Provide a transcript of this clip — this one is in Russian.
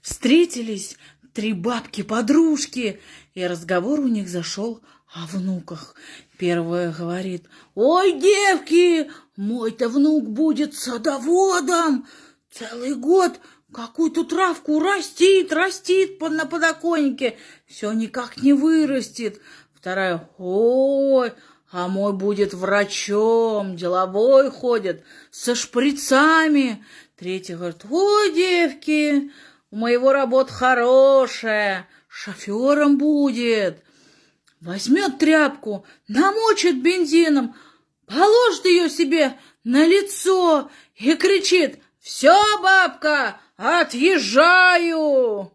Встретились три бабки-подружки, и разговор у них зашел о внуках. Первая говорит, «Ой, девки, мой-то внук будет садоводом, целый год какую-то травку растит, растит на подоконнике, все никак не вырастет». Вторая, «Ой, а мой будет врачом, деловой ходит, со шприцами». Третья говорит, «Ой, девки, у моего работа хорошая, шофером будет. Возьмет тряпку, намочит бензином, положит ее себе на лицо и кричит «Все, бабка, отъезжаю!»